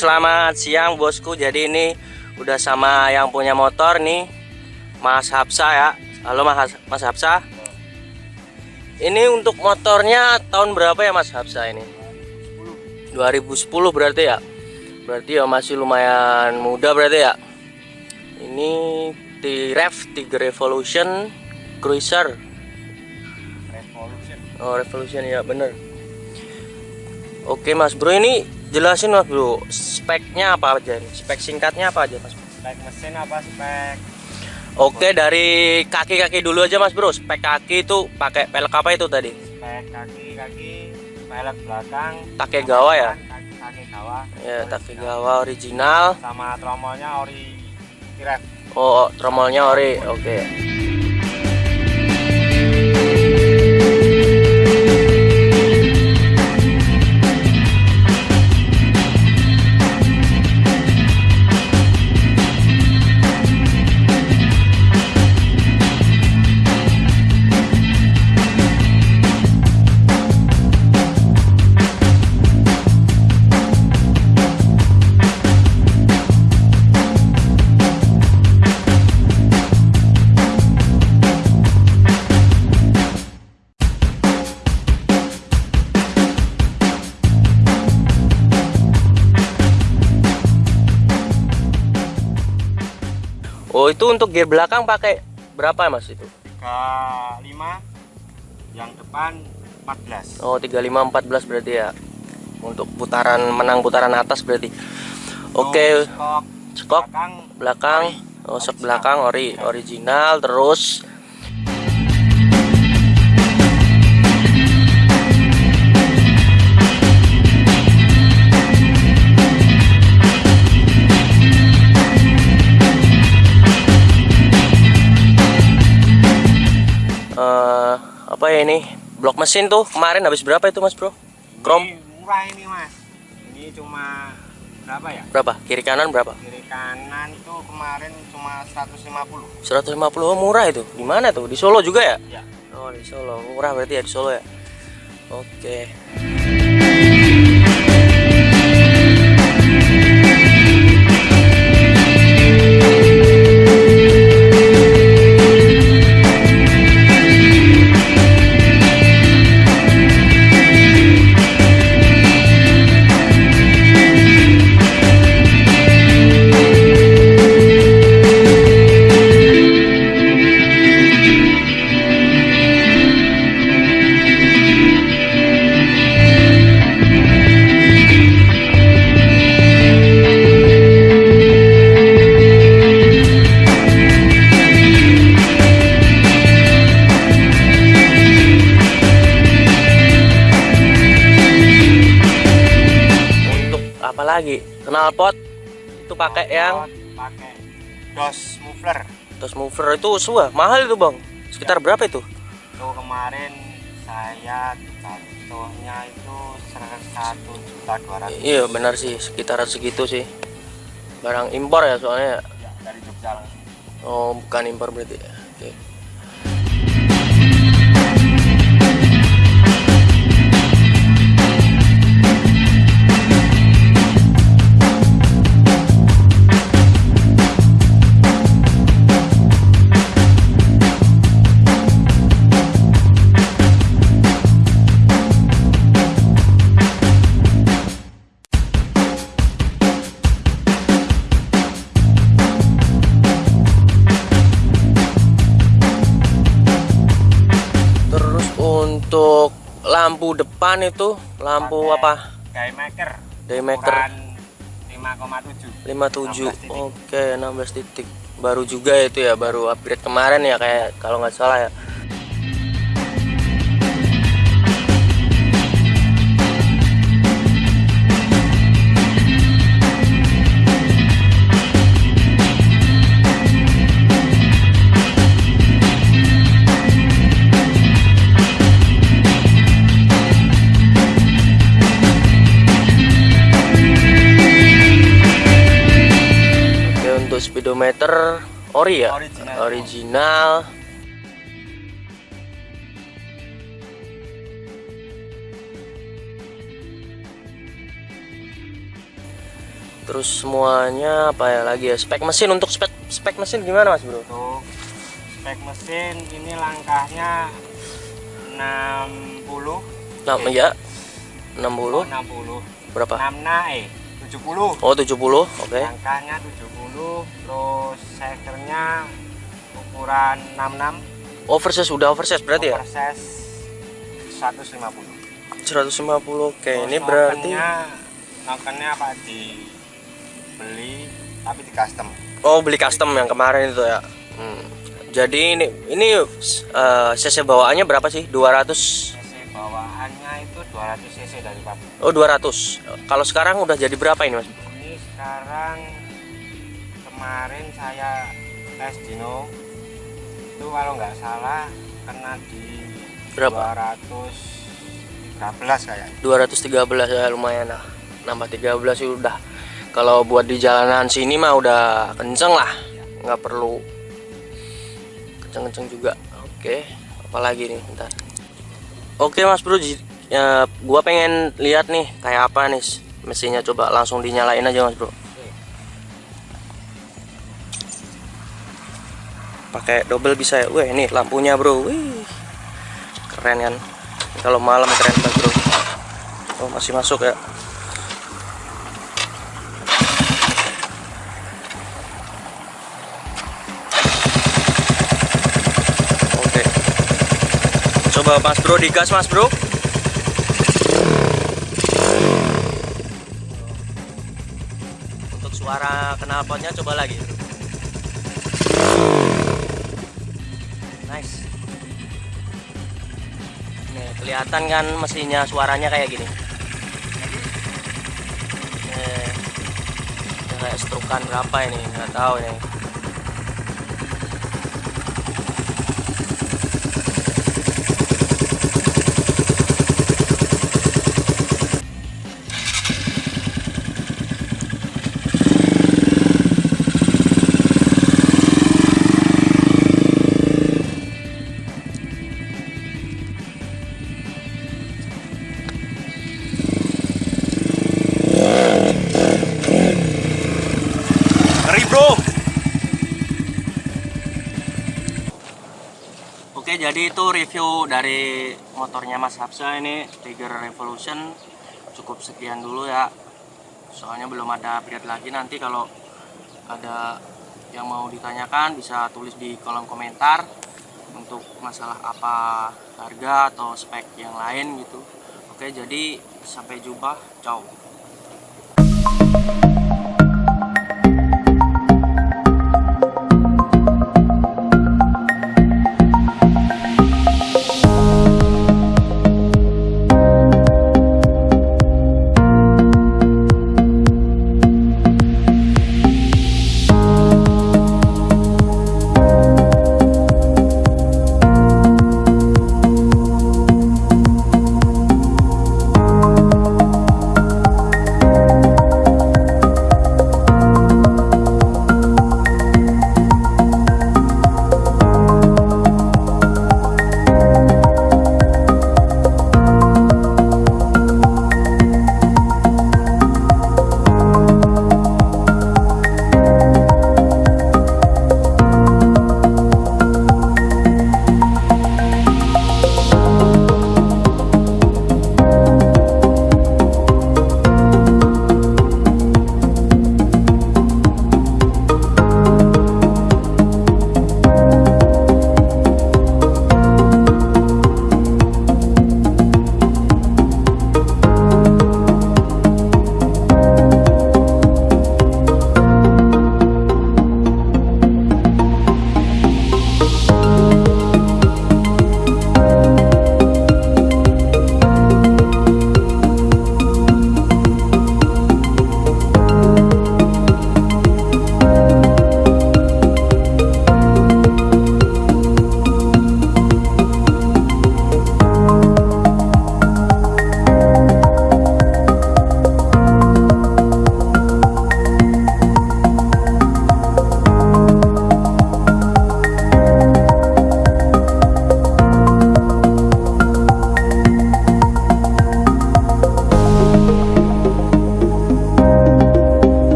Selamat siang bosku. Jadi ini udah sama yang punya motor nih, Mas Hapsa ya. Halo Mas Mas Hapsa. Ini untuk motornya tahun berapa ya Mas Hapsa ini? 2010 berarti ya. Berarti ya masih lumayan muda berarti ya. Ini di Rev 3 Revolution Cruiser. Revolution. Oh, Revolution ya, bener. Oke Mas Bro, ini jelasin Mas Bro, speknya apa aja nih? Spek singkatnya apa aja Mas? Spek mesin apa spek? Oke, dari kaki-kaki dulu aja Mas Bro. Spek kaki itu pakai pelek apa itu tadi? Spek kaki-kaki, pelek belakang. Takegawa ya? Kaki Takegawa. Ya, Takegawa original. Sama tromolnya ori Tiref. Oh, tromolnya ori. Oke. Oh, itu untuk gear belakang pakai berapa Mas itu? 35 yang depan 14. Oh, 35 14 berarti ya. Untuk putaran menang putaran atas berarti. Oke, Skok skok belakang belakang oh sok belakang ori original terus ini blok mesin tuh kemarin habis berapa itu mas bro Krom Ini murah ini mas. Ini cuma berapa ya? berapa kiri kanan berapa Kiri kanan itu kemarin cuma 150. 150 oh, murah itu di mana tuh di Solo juga ya Ya. Oh di Solo murah berarti ya di Solo ya. Oke. Apa lagi? Knalpot itu pakai yang pakai dos muffler. tos mover itu suah mahal itu bang. Sekitar berapa itu? Itu kemarin saya jatuhnya itu satu juta dua ratus Iya benar sih sekitar segitu sih. Barang impor ya soalnya. ya, dari Jogja langsung. Oh bukan impor berarti. Untuk lampu depan itu lampu Pakai apa? Daymaker. Daymaker. Ukuran 5,7. 57 oke 16 titik baru juga itu ya baru upgrade kemarin ya kayak kalau nggak salah ya speedometer ori ya? Original. original. Terus semuanya apa ya lagi ya? Spek mesin untuk spek spek mesin gimana mas bro? Untuk spek mesin ini langkahnya 60 nah Eh. ya. 60 oh, 60 berapa? 6 naik 70 oh 70 oke. Langkahnya 70 terus sekernya ukuran 66 oversize udah oversize berarti ya? Oversize 150 150 oke Terus ini berarti nokennya apa dibeli tapi di custom. Oh beli custom yang kemarin itu ya? Hmm. jadi ini ini eh, cc bawaannya berapa sih? 200 cc bawaannya itu 200 cc dari pabrik oh 200 kalau sekarang udah jadi berapa ini mas? Ini sekarang kemarin saya tes dino itu kalau nggak salah kena di Berapa? 213 kayak 213 ya lumayan lah. Nambah 13 sih udah. Kalau buat di jalanan sini mah udah kenceng lah. Nggak perlu kenceng-kenceng juga. Oke apalagi nih? Ntar oke mas bro ya, gua pengen lihat nih kayak apa nih mesinnya. Coba langsung dinyalain aja mas bro pakai double bisa ya? Wah ini lampunya bro. Wih keren kan? Kalau malam keren banget bro. Oh masih masuk ya? Oke. Coba mas bro digas mas bro. Untuk suara knalpotnya coba lagi nice Nih, kelihatan kan mesinnya suaranya kayak gini. Nih, kayak strukan berapa ini? Nggak tahu nih. Jadi itu review dari motornya Mas Hapsa ini Tiger Revolution. Cukup sekian dulu ya. Soalnya belum ada update lagi nanti kalau ada yang mau ditanyakan bisa tulis di kolom komentar untuk masalah apa harga atau spek yang lain gitu. Oke, jadi sampai jumpa. Ciao.